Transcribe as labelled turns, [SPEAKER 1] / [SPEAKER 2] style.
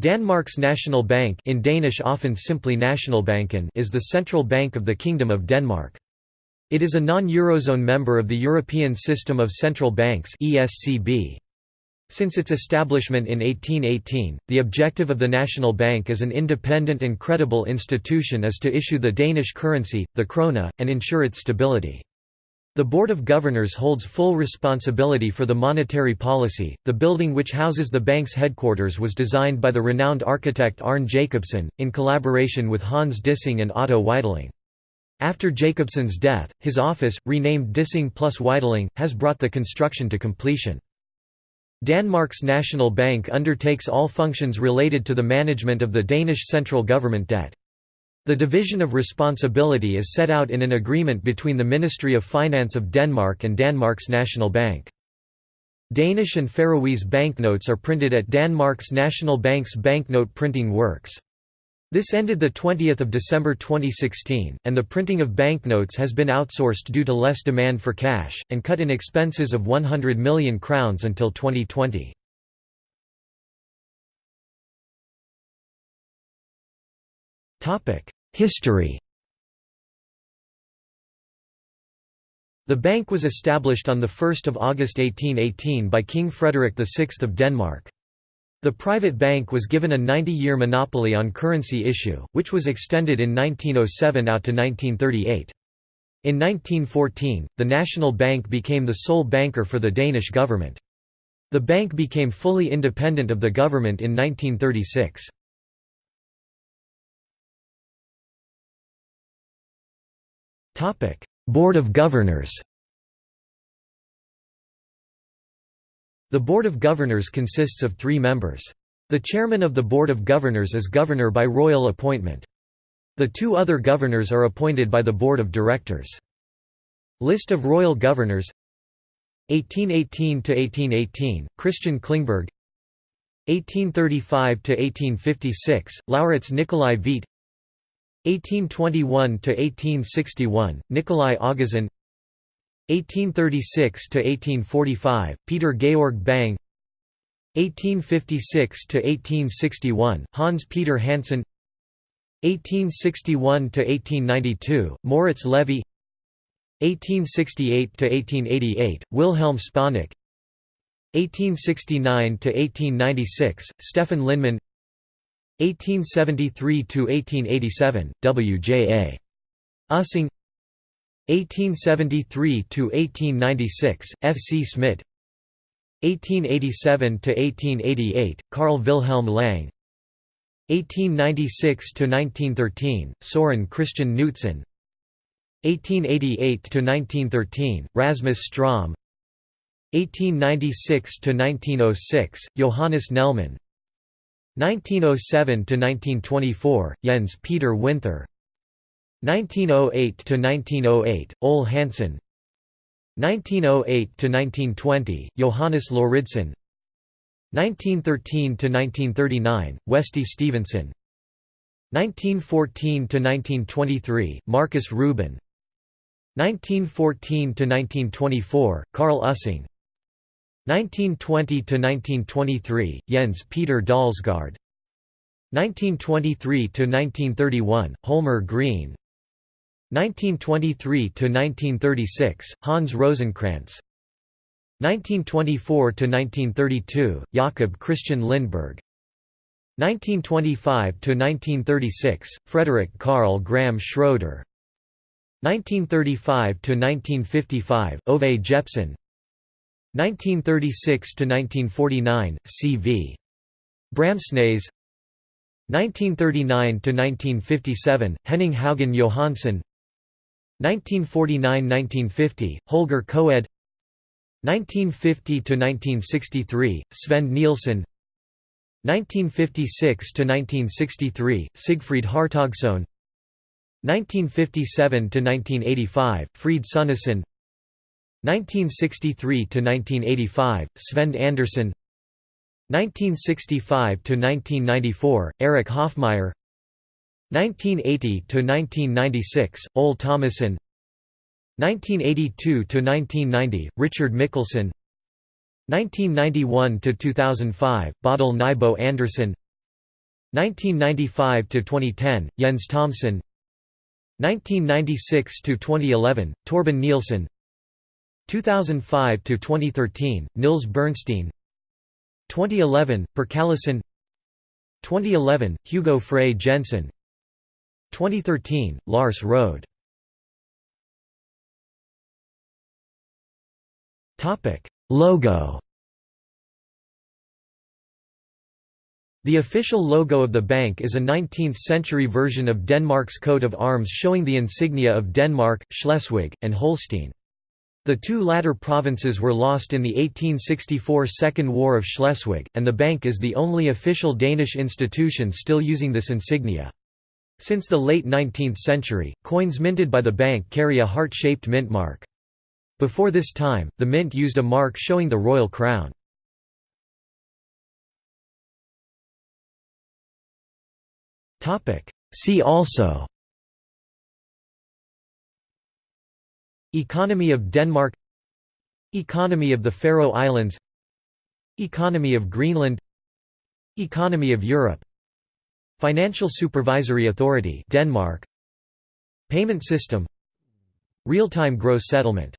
[SPEAKER 1] Danmarks National Bank in Danish often simply Nationalbanken is the central bank of the Kingdom of Denmark. It is a non-Eurozone member of the European System of Central Banks ESCB. Since its establishment in 1818, the objective of the National Bank as an independent and credible institution is to issue the Danish currency, the krone, and ensure its stability. The Board of Governors holds full responsibility for the monetary policy. The building which houses the bank's headquarters was designed by the renowned architect Arne Jacobsen, in collaboration with Hans Dissing and Otto Weitling. After Jacobsen's death, his office, renamed Dissing plus Weitling, has brought the construction to completion. Danmarks National Bank undertakes all functions related to the management of the Danish central government debt. The division of responsibility is set out in an agreement between the Ministry of Finance of Denmark and Denmark's National Bank. Danish and Faroese banknotes are printed at Danmarks National Bank's banknote printing works. This ended 20 December 2016, and the printing of banknotes has been outsourced due to less demand for cash, and cut in expenses of 100 million crowns until 2020. History The bank was established on 1 August 1818 by King Frederick VI of Denmark. The private bank was given a 90-year monopoly on currency issue, which was extended in 1907 out to 1938. In 1914, the National Bank became the sole banker for the Danish government. The bank became fully independent of the government in 1936. Board of Governors The Board of Governors consists of three members. The chairman of the Board of Governors is governor by royal appointment. The two other governors are appointed by the Board of Directors. List of royal governors 1818–1818, Christian Klingberg 1835–1856, Laurits Nikolai Hvidt 1821–1861, Nikolai Augustin 1836–1845, Peter Georg Bang 1856–1861, Hans Peter Hansen 1861–1892, Moritz Levy 1868–1888, Wilhelm Spanak 1869–1896, Stefan Linnemann 1873–1887, W.J.A. Ussing 1873–1896, F. C. Schmidt 1887–1888, Carl Wilhelm Lang 1896–1913, Soren Christian Knudsen 1888–1913, Rasmus Strom 1896–1906, Johannes Nellmann 1907–1924, Jens Peter Winther. 1908–1908, Ole Hansen. 1908–1920, Johannes Lauridsen. 1913–1939, Westy Stevenson. 1914–1923, Marcus Rubin. 1914–1924, Carl Ussing 1920–1923, Jens Peter Dalsgaard. 1923–1931, Holmer Green. 1923–1936, Hans Rosenkrantz 1924–1932, Jakob Christian Lindberg. 1925–1936, Frederick Karl Graham Schroeder. 1935–1955, Ove Jepsen 1936–1949, C.V. Bramsnæs 1939–1957, Henning Haugen Johansson 1949–1950, Holger Koed 1950–1963, Svend Nielsen. 1956–1963, Sigfrid Hartogsson 1957–1985, Fried Sunneson 1963–1985, Svend Andersen. 1965–1994, Erik Hoffmeyer 1980–1996, Ole Thomassen 1982–1990, Richard Mickelson 1991–2005, Bodil Nyboe Andersen. 1995–2010, Jens Thomsen. 1996–2011, Torben Nielsen 2005–2013, Nils Bernstein. 2011, Per Callesen 2011, Hugo Frey Jensen. 2013, Lars Rohde Logo. The official logo of the bank is a 19th-century version of Denmark's coat of arms showing the insignia of Denmark, Schleswig, and Holstein. The two latter provinces were lost in the 1864 Second War of Schleswig, and the bank is the only official Danish institution still using this insignia. Since the late 19th century, coins minted by the bank carry a heart-shaped mint mark. Before this time, the mint used a mark showing the royal crown. See also Economy of Denmark. Economy of the Faroe Islands. Economy of Greenland. Economy of Europe. Financial Supervisory Authority Denmark. Payment system. Real-time gross settlement